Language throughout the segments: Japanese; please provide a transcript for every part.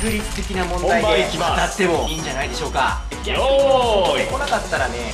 確率的な問題で当たってもいいんじゃないでしょうか。よーい。来なかったらね。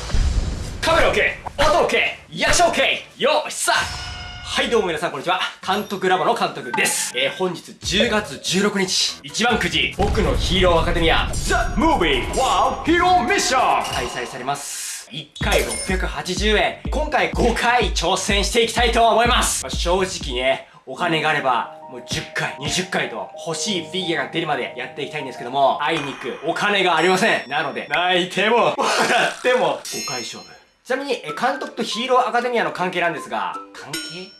カメラ OK 音 OK 役者 OK よっしさはいどうも皆さんこんにちは。監督ラボの監督です。えー、本日10月16日。一番くじ僕のヒーローアカデミア The Movie Wow Hero Mission 開催されます。1回680円。今回5回挑戦していきたいと思います、まあ正直ねお金があればもう10回20回と欲しいフィギュアが出るまでやっていきたいんですけどもあいにくお金がありません。なので泣いても。笑っても。5回勝負ちなみにえ監督とヒーローアカデミアの関係なんですが関係？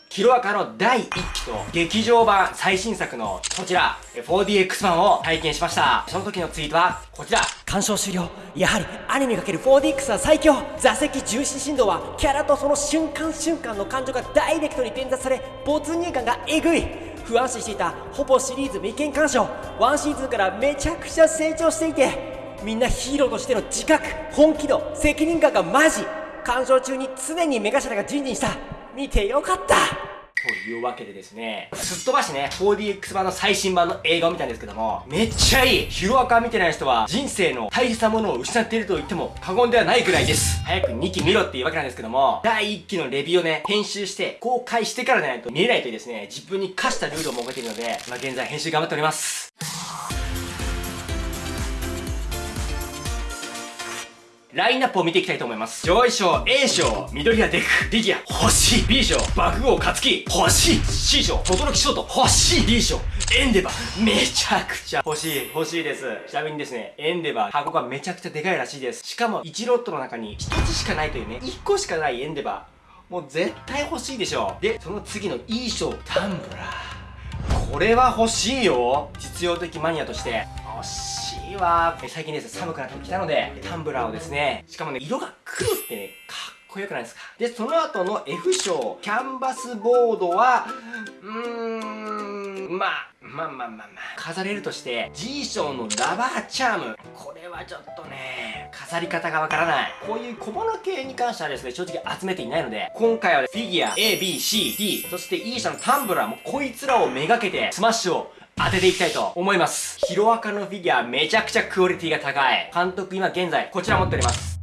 ヒロアカの第1期と劇場版最新作のこちらえ 4DX 版を体験しました。その時のツイートはこちら。鑑賞終了。やはりアニメ ×4DX は最強。座席重視振動はキャラとその瞬間瞬間の感情がダイレクトに伝達され没入感がえぐい不安視していたほぼシリーズ未見鑑賞。ワンシーズンからめちゃくちゃ成長していてみんなヒーローとしての自覚本気度責任感がマジ。鑑賞中に常に目頭がジンジンした。見てよかった。というわけでですね、すっ飛ばしね、4DX 版の最新版の映画を見たんですけども、めっちゃいいヒロアカ見てない人は人生の大切なものを失っていると言っても過言ではないぐらいです。早く2期見ろっていうわけなんですけども、第1期のレビューをね、編集して公開してからじゃないと見れないというですね、自分に課したルールを設けているので、ま、現在編集頑張っております。ラインナップを見ていきたいと思います。上位賞 A 賞、緑谷デク、フィギュア、欲しい !B 賞、爆豪勝しい !C 賞、轟ショート、欲しい !D 賞、エンデバー、めちゃくちゃ欲しい、欲しいです。ちなみにですね、エンデバー、箱がめちゃくちゃでかいらしいです。しかも、1ロットの中に1つしかないというね、1個しかないエンデバー。もう絶対欲しいでしょう。で、その次の E 賞、タンブラー。これは欲しいよ実用的マニアとして欲しいわえ最近ですね寒くなってきたのでタンブラーをですねしかもね色が黒ってねかっこよくないですか。でその後の F 賞キャンバスボードはうーんまあまあまあまあまあ飾れるとして G 賞のラバーチャーム。これはちょっとね飾り方がわからない。こういう小物系に関してはですね正直集めていないので今回はフィギュア ABCD そして E 社のタンブラーもこいつらをめがけてスマッシュを当てていきたいと思います。ヒロアカのフィギュアめちゃくちゃクオリティが高い。監督今現在こちら持っております。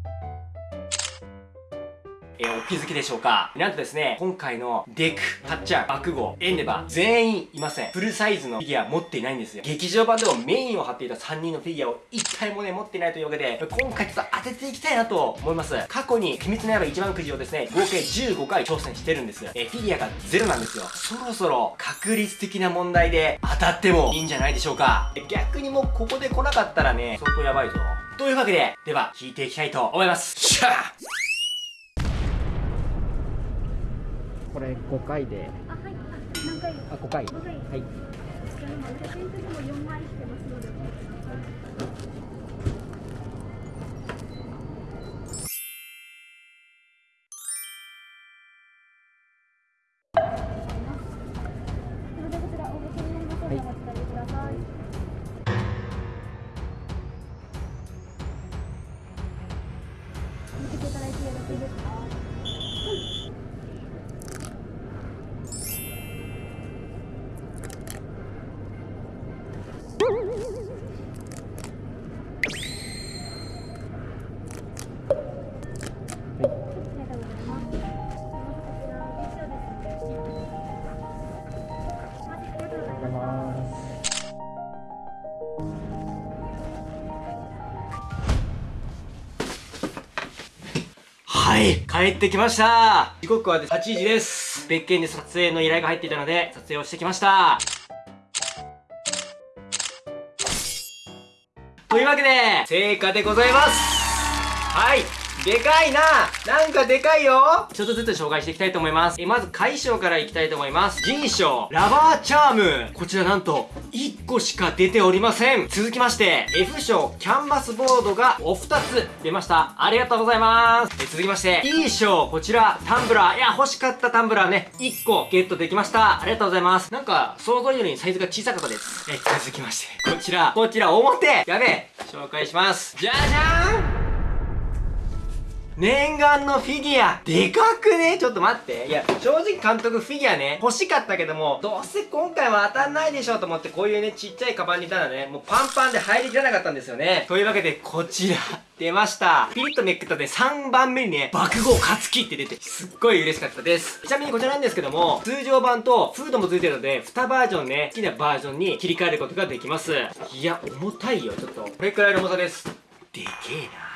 気づきでしょうか？なんとですね、今回のデク、タッチャー、爆豪、エンデバー、全員いません。フルサイズのフィギュア持っていないんですよ。劇場版でもメインを張っていた3人のフィギュアを1体もね、持っていないというわけで、今回ちょっと当てていきたいなと思います。過去に、秘密の刃一番くじをですね、合計15回挑戦してるんです。えフィギュアがゼロなんですよ。そろそろ確率的な問題で当たってもいいんじゃないでしょうか。逆にもうここで来なかったらね、相当やばいぞ。というわけで、では、引いていきたいと思います。しゃあこれ5回であ、はい。何回？あ5回5回。はいじゃあ今、写真的にも4枚してますので。それでこちらお召し上がりますので、お待はい、帰ってきました。時刻は8時です。別件で撮影の依頼が入っていたので、撮影をしてきました。というわけで、成果でございます。はい。でかいななんかでかいよちょっとずつ紹介していきたいと思います。えまず、海賞からいきたいと思います。G 賞、ラバーチャーム。こちらなんと、1個しか出ておりません。続きまして、F 賞、キャンバスボードがお2つ出ました。ありがとうございます。え続きまして、E 賞、こちら、タンブラー。いや、欲しかったタンブラーね、1個ゲットできました。ありがとうございます。なんか、想像よりサイズが小さかったです。え続きまして、こちら、こちら、表やべえ紹介します。じゃじゃーん念願のフィギュア。でかくね？ちょっと待って。いや正直監督フィギュアね欲しかったけどもどうせ今回は当たんないでしょうと思ってこういうねちっちゃいカバンにいたらねもうパンパンで入りきらなかったんですよね。というわけでこちら。出ました。ピリッとめくったで3番目にね爆豪勝木って出てすっごい嬉しかったです。ちなみにこちらなんですけども通常版とフードも付いてるので2バージョンね好きなバージョンに切り替えることができます。いや重たいよちょっと。これくらいの重さです。でけえな。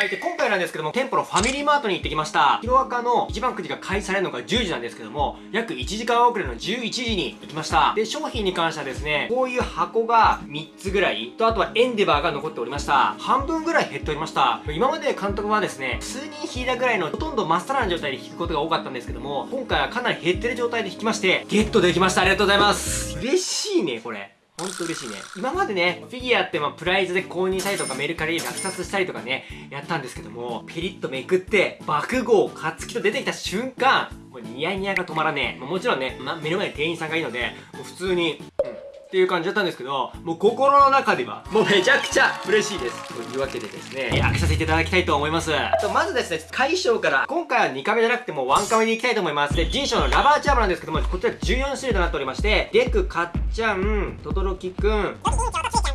はい。で、今回なんですけども、店舗のファミリーマートに行ってきました。ヒロアカの一番くじが開始されるのが10時なんですけども、約1時間遅れの11時に行きました。で、商品に関してはですね、こういう箱が3つぐらい、と、あとはエンデバーが残っておりました。半分ぐらい減っておりました。今まで監督はですね、数人引いたぐらいのほとんど真っさらな状態で引くことが多かったんですけども、今回はかなり減ってる状態で引きまして、ゲットできました。ありがとうございます。嬉しいね、これ。ほんと嬉しいね。今までね、フィギュアってまあプライズで購入したりとかメルカリで落札したりとかね、やったんですけども、ピリッとめくって、爆豪、カツキと出てきた瞬間、もうニヤニヤが止まらねえ。もちろんね、ま、目の前に店員さんがいいので、もう普通に、うんっていう感じだったんですけど、もう心の中では、もうめちゃくちゃ嬉しいです。というわけでですね、開けさせていただきたいと思います。とまずですね、解消から、今回は2カメじゃなくても1カメでいきたいと思います。で、人賞のラバーチャームなんですけども、こちら14種類となっておりまして、デク、かっちゃん、とどろきくん、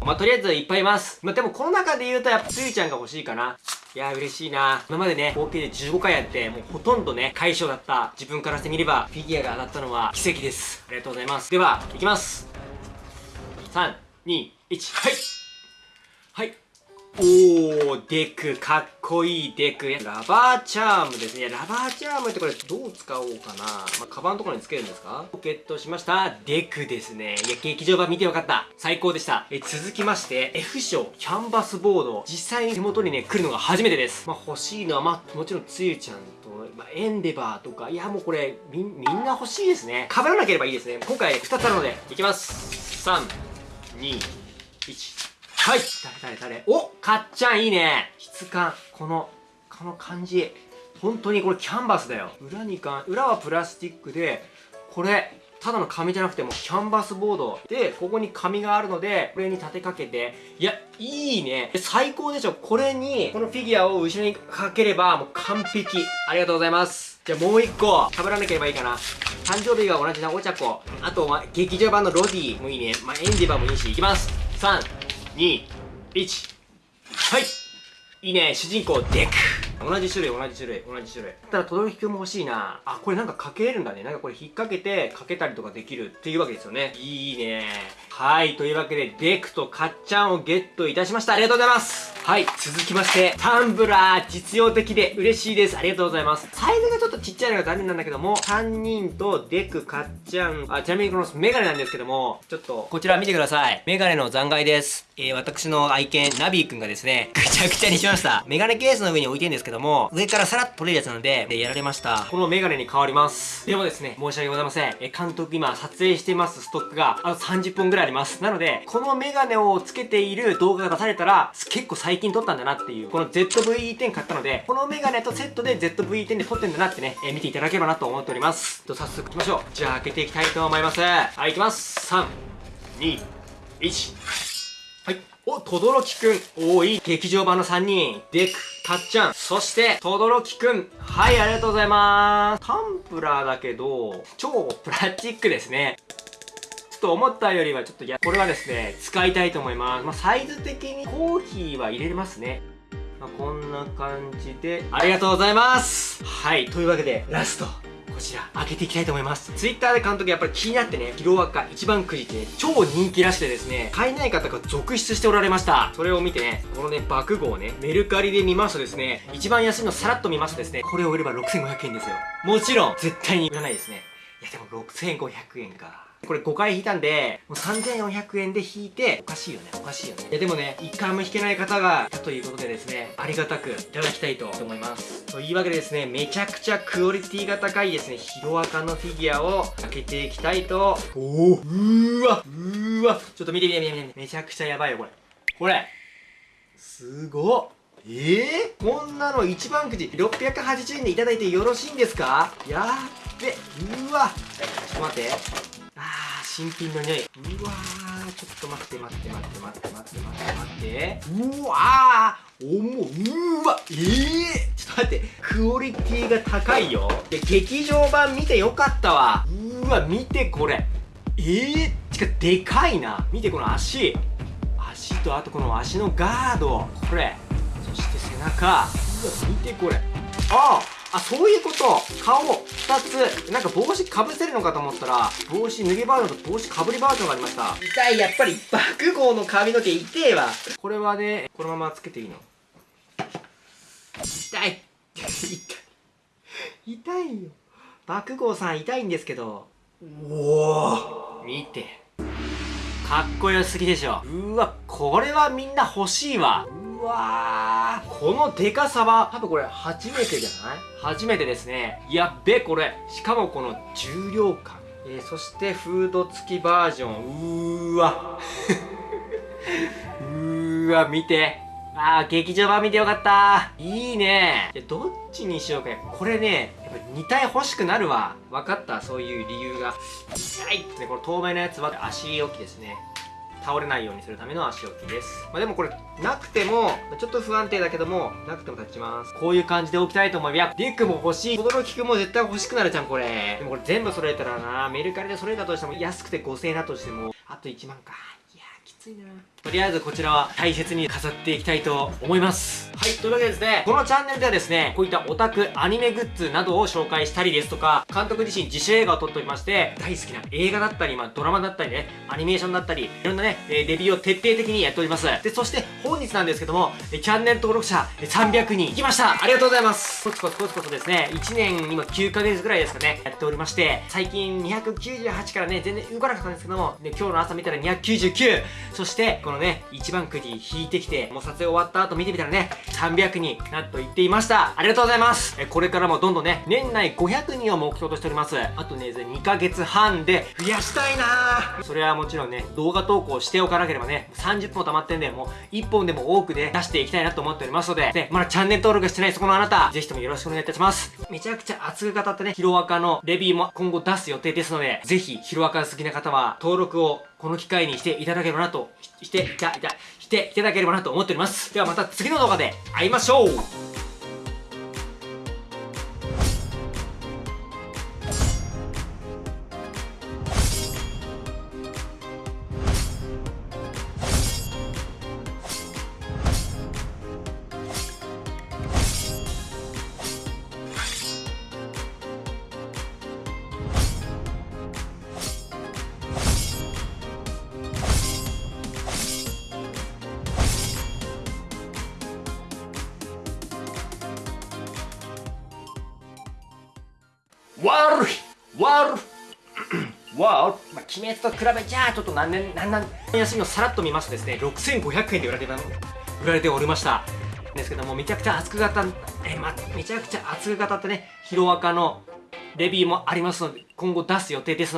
まあ、とりあえずいっぱいいます。まあ、でもこの中で言うとやっぱつゆちゃんが欲しいかな。いやー嬉しいな今までね、合計で15回やって、もうほとんどね、解消だった自分からしてみれば、フィギュアが当たったのは奇跡です。ありがとうございます。では、いきます。3、2、1、はいはいおー、デク、かっこいいデク。ラバーチャームですね。ラバーチャームってこれどう使おうかな。まあ、カバンのところにつけるんですか？ポケットしました。デクですね。いや、劇場版見てよかった。最高でした。え、続きまして、F 賞、キャンバスボード。実際に手元にね、来るのが初めてです。まあ、欲しいのは、まあ、もちろんつゆちゃんと、まあ、エンデバーとか、いや、もうこれ、み、みんな欲しいですね。被らなければいいですね。今回2つあるので、いきます。3、2、1。はい誰誰誰おかっちゃんいいね質感。この、この感じ。本当にこれキャンバスだよ。裏にか、裏はプラスチックで、これ、ただの紙じゃなくてもキャンバスボードでここに紙があるのでこれに立てかけていやいいね。最高でしょ。これにこのフィギュアを後ろにかければもう完璧。ありがとうございます。じゃあもう一個被らなければいいかな。誕生日が同じなお茶子あとは劇場版のロディもいいね。まあ、エンディバーもいいしいきます。3 2 1はい。いいね。主人公デク。同じ種類同じ種類同じ種類。ただ轟くんも欲しいな。あこれなんかかけれるんだね。なんかこれ引っ掛けてかけたりとかできるっていうわけですよね。いいね。はい。というわけでデクとかっちゃんをゲットいたしました。ありがとうございます。はい。続きましてタンブラー実用的で嬉しいです。ありがとうございます。サイズがちょっとちっちゃいのが残念なんだけども3人とデクかっちゃんあちなみにこのメガネなんですけどもちょっとこちら見てください。メガネの残骸です。えー、私の愛犬ナビーくんがですねぐちゃぐちゃにしました。メガネケースの上に置いてるんですけども上からさらっと取れるやつなのででやられました。このメガネに変わります。でもですね申し訳ございません。え監督今撮影してますストックが。あと30本ぐらいあります。なのでこのメガネをつけている動画が出されたら結構最近撮ったんだなっていうこの ZV-10 買ったのでこのメガネとセットで ZV-10 で撮ってんだなってね、えー、見ていただければなと思っております。と早速いきましょう。じゃあ開けていきたいと思います。はいいきます。3 2 1お、とどろきくん。おい劇場版の3人。デク、たっちゃん。そして、とどろきくん。はい、ありがとうございます。タンプラーだけど、超プラスチックですね。ちょっと思ったよりはちょっといや、これはですね、使いたいと思います。まあ、サイズ的にコーヒーは入れれますね。まあ、こんな感じで、ありがとうございますはい、というわけで、ラスト。こちら開けていきたいと思います。Twitter で監督やっぱり気になってねヒロアカ一番くじってね超人気らしくてですね買えない方が続出しておられました。それを見てねこのね爆豪ねメルカリで見ますとですね一番安いのさらっと見ますとですねこれを売れば6500円ですよ。もちろん絶対に売らないですね。いやでも6500円か。これ5回引いたんで、もう3400円で引いて、おかしいよね、おかしいよね。いやでもね、1回も引けない方がいたということでですね、ありがたくいただきたいと思います。というわけでですね、めちゃくちゃクオリティが高いですね、ヒロアカのフィギュアを開けていきたいと、おおうーわうーわ。ちょっと見て見て見て見て、めちゃくちゃやばいよ、これ。これ。すごっ。えー、こんなの一番くじ680円でいただいてよろしいんですか？やっべうわ。ちょっと待って新品の匂い。うわーちょっと待って待って待って待って待って待って待って。うわー重うわええー、ちょっと待って。クオリティが高いよ。で劇場版見てよかったわ。うわ見てこれ。ええー、てかでかいな。見てこの足。足とあとこの足のガード。これ。そして背中。うわ見てこれ。あああそういうこと。顔。2つ。なんか帽子かぶせるのかと思ったら帽子脱ぎバージョンと帽子かぶりバージョンがありました。痛いやっぱり爆豪の髪の毛痛えわ。これはねこのままつけていいの。痛い。痛 い痛いよ。爆豪さん痛いんですけど。おお見て。かっこよすぎでしょ。うわこれはみんな欲しいわ。うわー。このデカさは多分これ初めてじゃない？初めてですね。やっべこれしかもこの重量感。えー、そしてフード付きバージョン。うーわ。うーわ見て。あー劇場版見てよかった。いいね。どっちにしようか。これねやっぱ2体欲しくなるわ。分かった？そういう理由が。痛いっねこの透明なやつは。足置きですね。倒れないようにするための足置きです。まあ、でもこれ、なくても、ちょっと不安定だけども、なくても立ちます。こういう感じで置きたいと思います。リュックも欲しい。驚きくんも絶対欲しくなるじゃん、これ。でもこれ全部揃えたらな、メルカリで揃えたとしても、安くて5000円だとしても、あと1万か。いやー、きついな。とりあえずこちらは大切に飾っていきたいと思います。はい、というわけでですね、このチャンネルではですね、こういったオタクアニメグッズなどを紹介したりですとか、監督自身自主映画を撮っておりまして、大好きな映画だったり、まあ、ドラマだったりね、アニメーションだったり、いろんなね、レビューを徹底的にやっております。で、そして本日なんですけども、チャンネル登録者300人いきました。ありがとうございます。コツコツコツコツですね、1年今9ヶ月ぐらいですかね、やっておりまして、最近298からね、全然動かなかったんですけども、で今日の朝見たら299、そして、こののね、一番くじ引いてきて、もう撮影終わった後見てみたらね、300になんと言っていました。ありがとうございます。えこれからもどんどんね、年内500人を目標としております。あとね、2ヶ月半で増やしたいなそれはもちろんね、動画投稿しておかなければね、30分溜まってんで、もう1本でも多くで出していきたいなと思っておりますので、ね、まだチャンネル登録してないそこのあなた、ぜひともよろしくお願いいたします。めちゃくちゃ熱く語ったね、ヒロアカのレビューも今後出す予定ですので、ぜひヒロアカ好きな方は登録をこの機会にしていただければなと、して、いた、いた、していただければなと思っております。ではまた次の動画で会いましょう悪い悪い。わお、まあ、鬼滅と比べちゃちょっと何年何年休みをさらっと見ますとですね6500円で売られて売られておりましたですけどもめちゃくちゃ熱く語ったえ、ま、めちゃくちゃ熱く語ったねヒロアカのレビューもありますので今後出す予定です